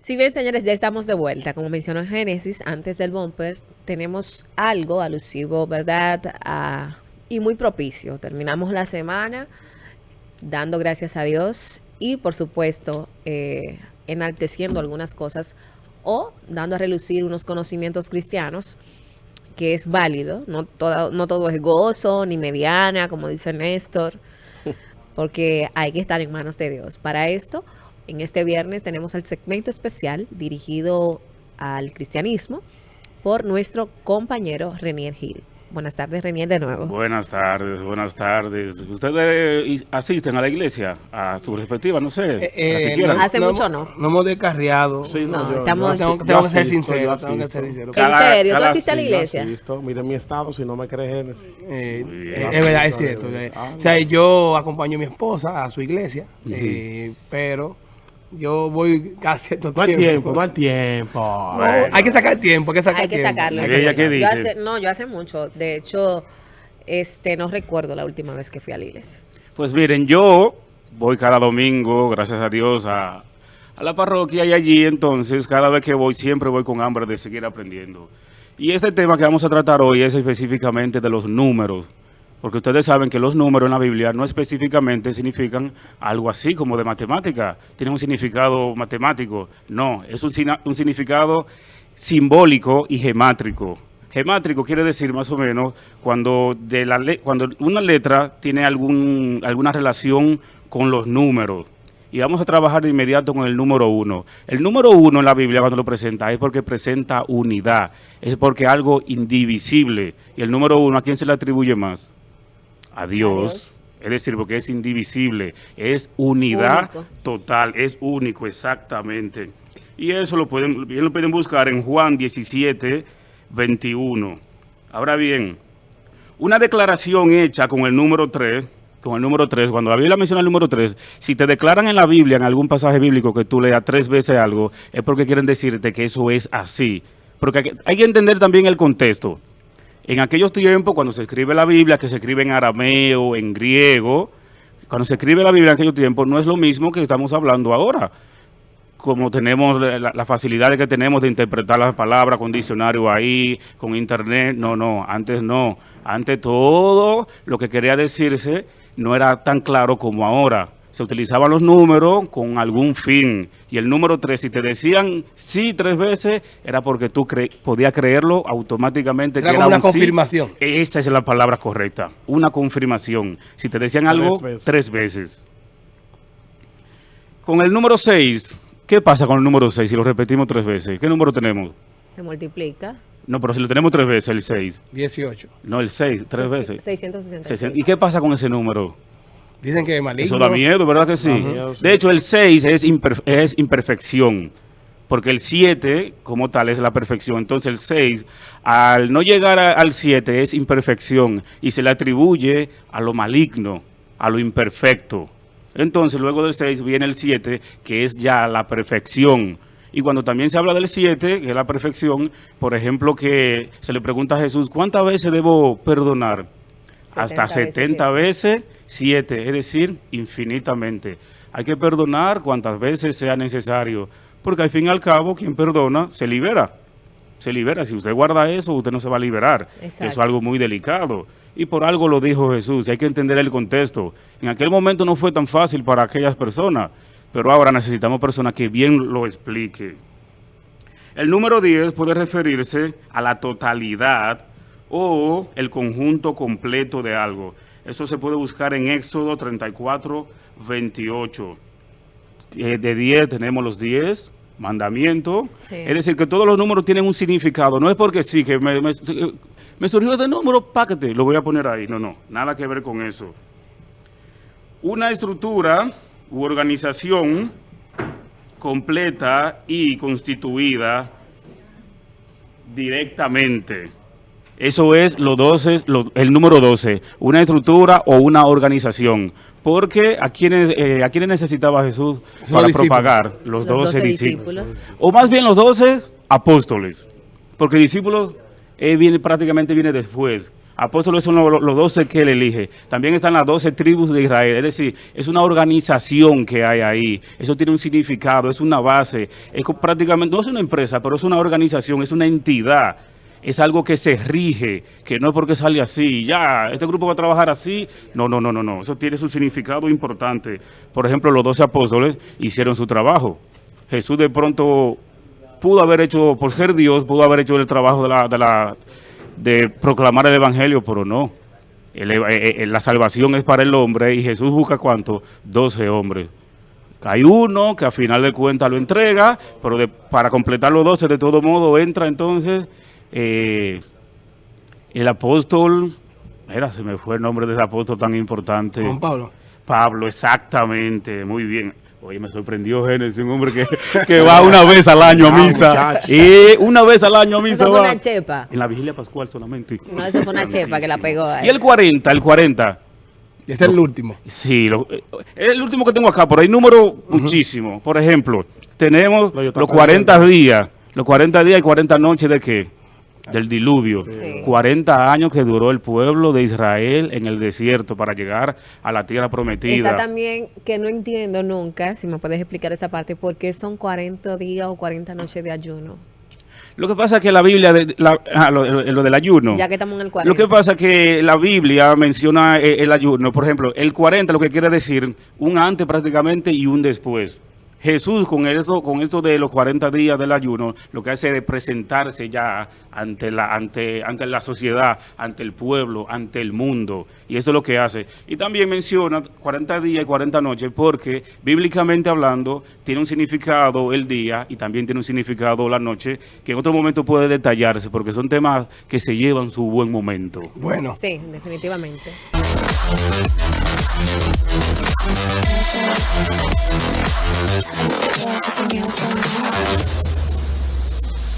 Si bien, señores, ya estamos de vuelta. Como mencionó Génesis, antes del bumper, tenemos algo alusivo, ¿verdad? Y muy propicio. Terminamos la semana dando gracias a Dios y, por supuesto, eh, enalteciendo algunas cosas o dando a relucir unos conocimientos cristianos que es válido. No todo, no todo es gozo ni mediana, como dice Néstor porque hay que estar en manos de Dios. Para esto, en este viernes tenemos el segmento especial dirigido al cristianismo por nuestro compañero Renier Gil. Buenas tardes, Renier, de nuevo. Buenas tardes, buenas tardes. ¿Ustedes i- asisten a la iglesia? A su respectiva, no sé. Eh? Hace mucho no. No hemos descarriado. Sí, No, no, yo, estamos- yo tengo, que ser sincero. yo Tengo que ser sincero. ¿En serio? ¿Tú asistes a la iglesia? asisto. Mira mi estado, si no me crees, Génesis. Eh, bien. eh, es verdad, es cierto. eh, o sea, yo acompaño a mi esposa a su iglesia, eh, pero yo voy casi todo hay tiempo, no hay tiempo. No, hay que sacar tiempo, hay que sacar Hay que tiempo. sacarlo. Hace- no, yo hace mucho. De hecho, este no recuerdo la última vez que fui a la iglesia. Pues miren, yo voy cada domingo, gracias a Dios, a, a la parroquia y allí entonces cada vez que voy siempre voy con hambre de seguir aprendiendo. Y este tema que vamos a tratar hoy es específicamente de los números. Porque ustedes saben que los números en la Biblia no específicamente significan algo así como de matemática. Tienen un significado matemático. No, es un, significado simbólico y gemátrico. Gemátrico quiere decir más o menos cuando, de la le- cuando una letra tiene algún, alguna relación con los números. Y vamos a trabajar de inmediato con el número uno. El número uno en la Biblia cuando lo presenta es porque presenta unidad, es porque algo indivisible. Y el número uno, ¿a quién se le atribuye más? A Dios. Es decir, porque es indivisible, es unidad Único. total, es único, exactamente. Y eso lo pueden, bien lo pueden buscar en Juan 17, 21. Ahora bien, una declaración hecha con el número 3, con el número 3, cuando la Biblia menciona el número 3, si te declaran en la Biblia, en algún pasaje bíblico que tú leas tres veces algo, es porque quieren decirte que eso es así. Porque hay que- hay que entender también el contexto. En aquellos tiempos, cuando se escribe la Biblia, que se escribe en arameo, en griego, cuando se escribe la Biblia en aquellos tiempos, no es lo mismo que estamos hablando ahora. Como tenemos la, la facilidad que tenemos de interpretar las palabras con diccionario ahí, con internet, no, no, antes no. Antes todo lo que quería decirse no era tan claro como ahora. Se utilizaban los números con algún fin. Y el número 3, si te decían sí tres veces, era porque tú cre- podías creerlo automáticamente. Era que como era una un sí. confirmación. Esa es la palabra correcta, una confirmación. Si te decían algo, veces. tres veces. Con el número 6, ¿qué pasa con el número 6 si lo repetimos tres veces? ¿Qué número tenemos? Se multiplica. No, pero si lo tenemos tres veces, el 6. 18. No, el 6, tres veces. 666. ¿Y qué pasa con ese número? Dicen que es maligno. Eso da miedo, ¿verdad que sí? miedo, sí. De hecho, el 6 es, imper- es imperfección, porque el 7 como tal es la perfección. Entonces el 6, al no llegar a- al 7, es imperfección y se le atribuye a lo maligno, a lo imperfecto. Entonces luego del 6 viene el 7, que es ya la perfección. Y cuando también se habla del 7, que es la perfección, por ejemplo, que se le pregunta a Jesús, ¿cuántas veces debo perdonar? Hasta 70 veces 70 veces 7, es decir, infinitamente. Hay que perdonar cuantas veces sea necesario, porque al fin y al cabo, quien perdona se libera. Se libera. Si usted guarda eso, usted no se va a liberar. Exacto. Eso es algo muy delicado. Y por algo lo dijo Jesús. y Hay que entender el contexto. En aquel momento no fue tan fácil para aquellas personas, pero ahora necesitamos personas que bien lo expliquen. El número 10 puede referirse a la totalidad o el conjunto completo de algo. Eso se puede buscar en Éxodo 34, 28. Eh, de 10 tenemos los 10 mandamientos. Sí. Es decir, que todos los números tienen un significado. No es porque sí, que me, me- me surgió este número, páquete, lo voy a poner ahí. No, no, nada que ver con eso. Una estructura u organización completa y constituida directamente. Eso es los 12, lo- el número 12, una estructura o una organización. Porque a quienes, eh, a quienes necesitaba Jesús para discípulos. propagar los, Los 12, 12 discípulos. discípulos. O más bien los 12 apóstoles. Porque discípulos viene, prácticamente viene después. Apóstoles son los, los 12 que él elige. También están las 12 tribus de Israel. Es decir, es una organización que hay ahí. Eso tiene un significado, es una base. Es prácticamente, no es una empresa, pero es una organización, es una entidad. Es algo que se rige, que no es porque sale así, ya, este grupo va a trabajar así. No, no, no, no, no. Eso tiene su significado importante. Por ejemplo, los 12 apóstoles hicieron su trabajo. Jesús de pronto pudo haber hecho, por ser Dios, pudo haber hecho el trabajo de la, de la de proclamar el evangelio, pero no. Eh, eh, la salvación es para el hombre y Jesús busca cuánto? 12 hombres. Hay uno que a final de cuentas lo entrega, pero para completar los 12 de todo modo entra entonces eh, el apóstol, mira, se me fue el nombre de ese apóstol tan importante. Juan Pablo. Pablo, exactamente, muy bien. Oye, me sorprendió Génesis, un hombre que, que va una vez al año a Ah, misa. Y una vez al año a misa Eso fue va. una chepa. En la vigilia pascual solamente. No, eso fue una chepa que la pegó ahí. Y el 40, el 40. Ese es el último. Sí, lo- eh, es el último que tengo acá, pero hay números muchísimos. Por ejemplo, tenemos No, los estaba 40 perdiendo. días. Los 40 días y 40 noches de qué? Del diluvio. Sí. 40 años que duró el pueblo de Israel en el desierto para llegar a la tierra prometida. Está también que no entiendo nunca, si me puedes explicar esa parte, por qué son 40 días o 40 noches de ayuno. Lo que pasa es que la Biblia, de, la- ah, lo, lo del ayuno. Ya que estamos en el 40. Lo que pasa es que la Biblia menciona eh, el ayuno, por ejemplo, el 40 lo que quiere decir un antes prácticamente y un después. Jesús con esto, con esto de los 40 días del ayuno, lo que hace es presentarse ya ante la, ante, ante la sociedad, ante el pueblo, ante el mundo. Y eso es lo que hace. Y también menciona 40 días y 40 noches porque bíblicamente hablando tiene un significado el día y también tiene un significado la noche que en otro momento puede detallarse porque son temas que se llevan su buen momento. Bueno. Sí, definitivamente. There's nothing else